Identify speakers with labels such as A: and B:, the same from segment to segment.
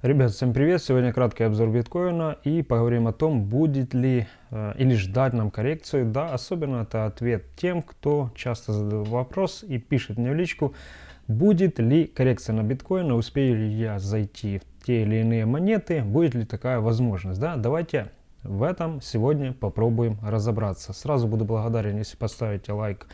A: Ребят, всем привет! Сегодня краткий обзор биткоина и поговорим о том, будет ли э, или ждать нам коррекцию. Да, особенно это ответ тем, кто часто задает вопрос и пишет мне в личку, будет ли коррекция на биткоин, успею ли я зайти в те или иные монеты, будет ли такая возможность. Да, давайте в этом сегодня попробуем разобраться. Сразу буду благодарен, если поставите лайк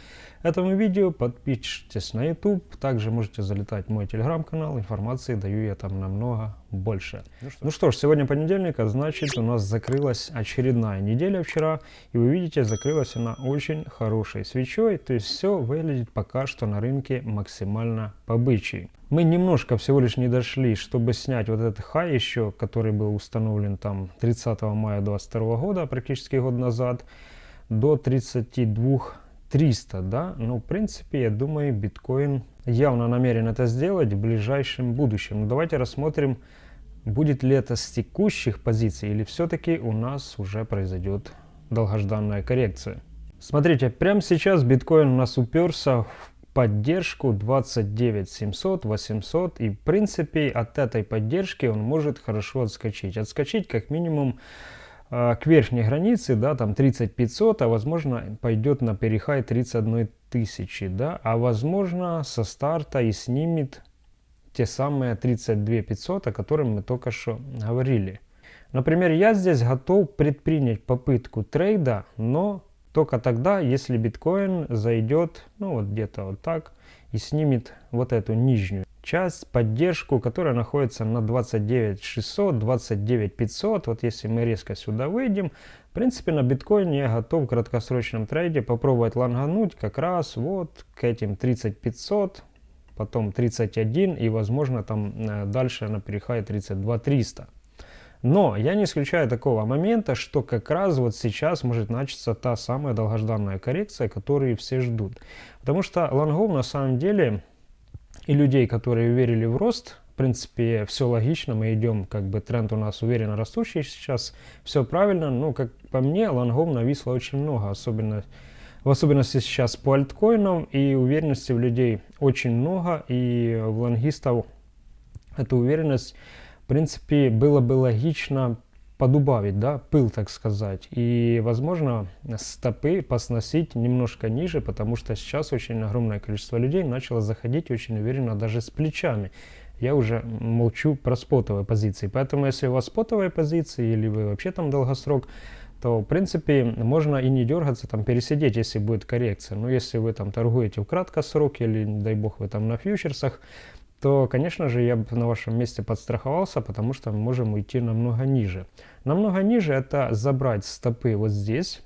A: этому видео, подпишитесь на YouTube. Также можете залетать в мой телеграм-канал, информации даю я там намного больше. Ну что, ну что ж, сегодня понедельник, а значит у нас закрылась очередная неделя вчера. И вы видите, закрылась она очень хорошей свечой. То есть все выглядит пока что на рынке максимально по бычьи. Мы немножко всего лишь не дошли, чтобы снять вот этот хай еще, который был установлен там 30 мая 2022 года, практически год назад, до 32 300, да, но ну, в принципе, я думаю, биткоин явно намерен это сделать в ближайшем будущем. Но давайте рассмотрим, будет ли это с текущих позиций или все-таки у нас уже произойдет долгожданная коррекция. Смотрите, прямо сейчас биткоин у нас уперся в поддержку 29 700, 800 и в принципе от этой поддержки он может хорошо отскочить. Отскочить как минимум к верхней границе, да, там 30 500, а возможно пойдет на перехай 31 тысячи, да, а возможно со старта и снимет те самые 32 500, о которых мы только что говорили. Например, я здесь готов предпринять попытку трейда, но только тогда, если биткоин зайдет, ну вот где-то вот так, и снимет вот эту нижнюю часть, поддержку, которая находится на 29 600, 29 500. Вот если мы резко сюда выйдем, в принципе на биткоине я готов в краткосрочном трейде попробовать лонгануть как раз вот к этим 30 500, потом 31 и возможно там э, дальше на перехай 32 300. Но я не исключаю такого момента, что как раз вот сейчас может начаться та самая долгожданная коррекция, которую все ждут. Потому что лонгов на самом деле и людей, которые верили в рост, в принципе, все логично, мы идем, как бы тренд у нас уверенно растущий сейчас, все правильно, но, как по мне, лонгов нависло очень много, особенно в особенности сейчас по альткоинам, и уверенности в людей очень много, и в лонгистов эту уверенность в принципе, было бы логично подубавить, да, пыл, так сказать. И, возможно, стопы посносить немножко ниже, потому что сейчас очень огромное количество людей начало заходить очень уверенно даже с плечами. Я уже молчу про спотовые позиции. Поэтому, если у вас спотовые позиции или вы вообще там долгосрок, то, в принципе, можно и не дергаться, там, пересидеть, если будет коррекция. Но если вы там торгуете в краткосроке или, дай бог, вы там на фьючерсах, то, конечно же, я бы на вашем месте подстраховался, потому что мы можем уйти намного ниже. Намного ниже это забрать стопы вот здесь,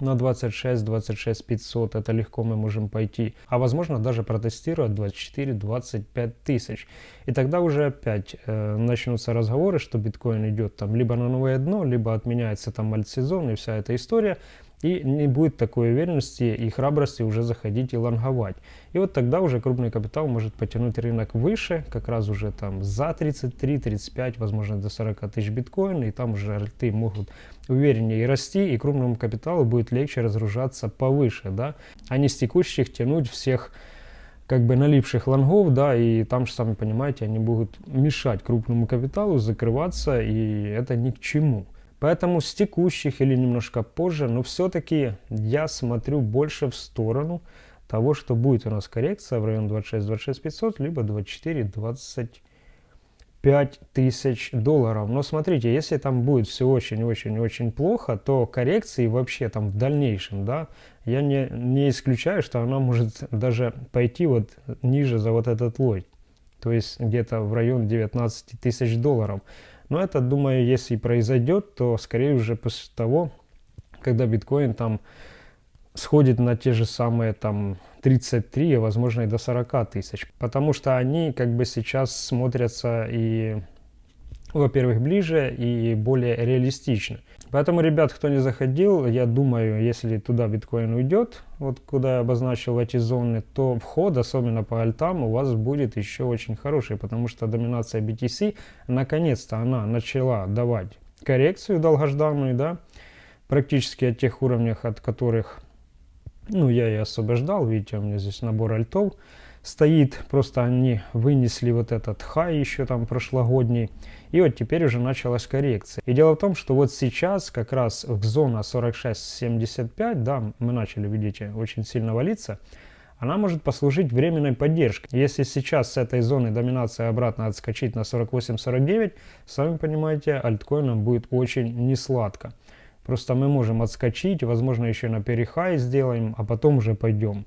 A: на 26, 26 500, это легко мы можем пойти, а возможно даже протестировать 24, 25 тысяч. И тогда уже опять э, начнутся разговоры, что биткоин идет там либо на новое дно, либо отменяется там альтсезон и вся эта история и не будет такой уверенности и храбрости уже заходить и лонговать. И вот тогда уже крупный капитал может потянуть рынок выше, как раз уже там за 33, 35, возможно до 40 тысяч биткоина, и там уже альты могут увереннее расти, и крупному капиталу будет легче разгружаться повыше, да, а не с текущих тянуть всех как бы налипших лонгов, да, и там же, сами понимаете, они будут мешать крупному капиталу закрываться, и это ни к чему. Поэтому с текущих или немножко позже, но все-таки я смотрю больше в сторону того, что будет у нас коррекция в район 26-26 500, либо 24-25 тысяч долларов. Но смотрите, если там будет все очень-очень-очень плохо, то коррекции вообще там в дальнейшем, да, я не, не исключаю, что она может даже пойти вот ниже за вот этот лой. То есть где-то в район 19 тысяч долларов. Но это, думаю, если произойдет, то скорее уже после того, когда биткоин там сходит на те же самые там 33, а возможно и до 40 тысяч. Потому что они как бы сейчас смотрятся и, во-первых, ближе и более реалистично. Поэтому, ребят, кто не заходил, я думаю, если туда биткоин уйдет, вот куда я обозначил эти зоны, то вход, особенно по альтам, у вас будет еще очень хороший, потому что доминация BTC, наконец-то она начала давать коррекцию долгожданную, да, практически от тех уровнях, от которых, ну, я и освобождал, видите, у меня здесь набор альтов, стоит, просто они вынесли вот этот хай еще там прошлогодний, и вот теперь уже началась коррекция. И дело в том, что вот сейчас как раз в зона 46-75, да, мы начали, видите, очень сильно валиться, она может послужить временной поддержкой. Если сейчас с этой зоны доминации обратно отскочить на 48-49, сами понимаете, альткоинам будет очень несладко. Просто мы можем отскочить, возможно, еще на перехай сделаем, а потом уже пойдем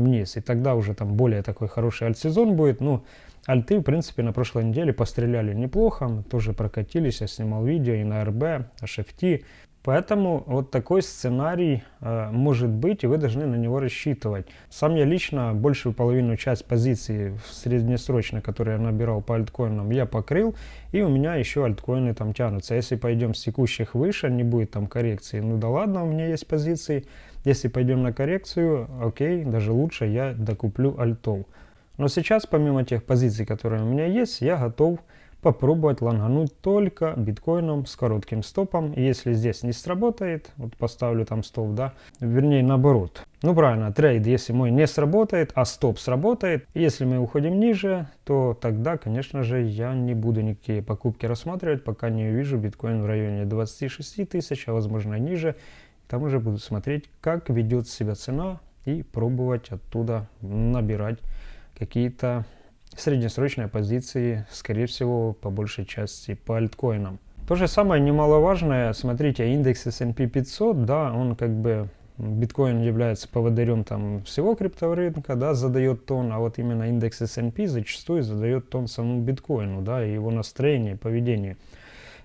A: вниз. И тогда уже там более такой хороший альт-сезон будет. Ну, альты, в принципе, на прошлой неделе постреляли неплохо. Тоже прокатились, я снимал видео и на РБ, HFT. Поэтому вот такой сценарий э, может быть, и вы должны на него рассчитывать. Сам я лично большую половину часть позиций среднесрочно, которые я набирал по альткоинам, я покрыл, и у меня еще альткоины там тянутся. Если пойдем с текущих выше, не будет там коррекции, ну да ладно, у меня есть позиции. Если пойдем на коррекцию, окей, даже лучше я докуплю альтов. Но сейчас, помимо тех позиций, которые у меня есть, я готов попробовать лонгануть только биткоином с коротким стопом. Если здесь не сработает, вот поставлю там стоп, да, вернее наоборот. Ну правильно, трейд, если мой не сработает, а стоп сработает, если мы уходим ниже, то тогда, конечно же, я не буду никакие покупки рассматривать, пока не увижу биткоин в районе 26 тысяч, а возможно ниже. Там уже буду смотреть, как ведет себя цена и пробовать оттуда набирать какие-то среднесрочные позиции, скорее всего, по большей части по альткоинам. То же самое немаловажное, смотрите, индекс S&P 500, да, он как бы, биткоин является поводырем там всего криптовалютника, да, задает тон, а вот именно индекс S&P зачастую задает тон самому биткоину, да, и его настроение, поведение.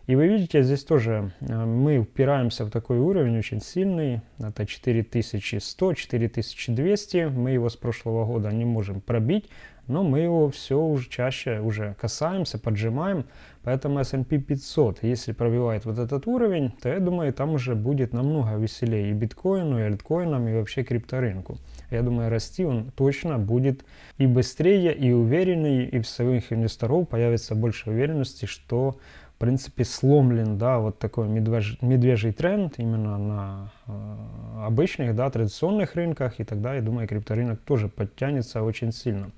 A: И вы видите, здесь тоже э, мы упираемся в такой уровень очень сильный, это 4100, 4200, мы его с прошлого года не можем пробить, но мы его все уже чаще уже касаемся, поджимаем, поэтому S&P 500, если пробивает вот этот уровень, то я думаю, там уже будет намного веселее и биткоину, и альткоинам, и вообще крипторынку. Я думаю, расти он точно будет и быстрее, и увереннее, и в своих инвесторов появится больше уверенности, что в принципе сломлен, да, вот такой медвежий, медвежий тренд именно на э, обычных, да, традиционных рынках, и тогда, я думаю, крипторынок тоже подтянется очень сильно.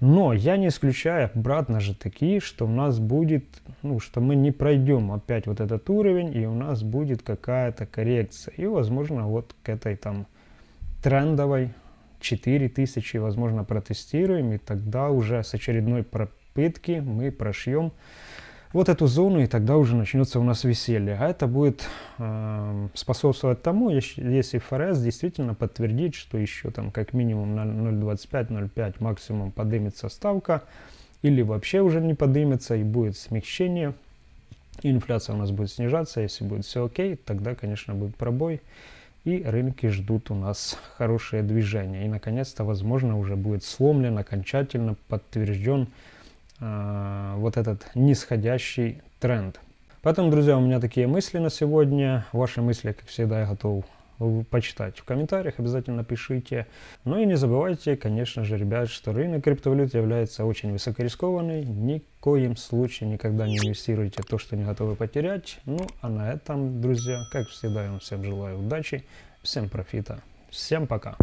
A: Но я не исключаю обратно же такие, что у нас будет, ну, что мы не пройдем опять вот этот уровень, и у нас будет какая-то коррекция. И, возможно, вот к этой там трендовой 4000, возможно, протестируем, и тогда уже с очередной пропытки мы прошьем вот эту зону, и тогда уже начнется у нас веселье. А это будет э, способствовать тому, если ФРС действительно подтвердит, что еще там как минимум на 0,25-0,5 максимум поднимется ставка, или вообще уже не поднимется и будет смягчение, инфляция у нас будет снижаться, если будет все окей, тогда, конечно, будет пробой, и рынки ждут у нас хорошее движение. И, наконец-то, возможно, уже будет сломлен, окончательно подтвержден э, вот этот нисходящий тренд. Поэтому, друзья, у меня такие мысли на сегодня. Ваши мысли, как всегда, я готов почитать в комментариях, обязательно пишите. Ну и не забывайте, конечно же, ребят, что рынок криптовалют является очень высокорискованный. Ни в коем случае никогда не инвестируйте то, что не готовы потерять. Ну, а на этом, друзья, как всегда, я вам всем желаю удачи, всем профита, всем пока!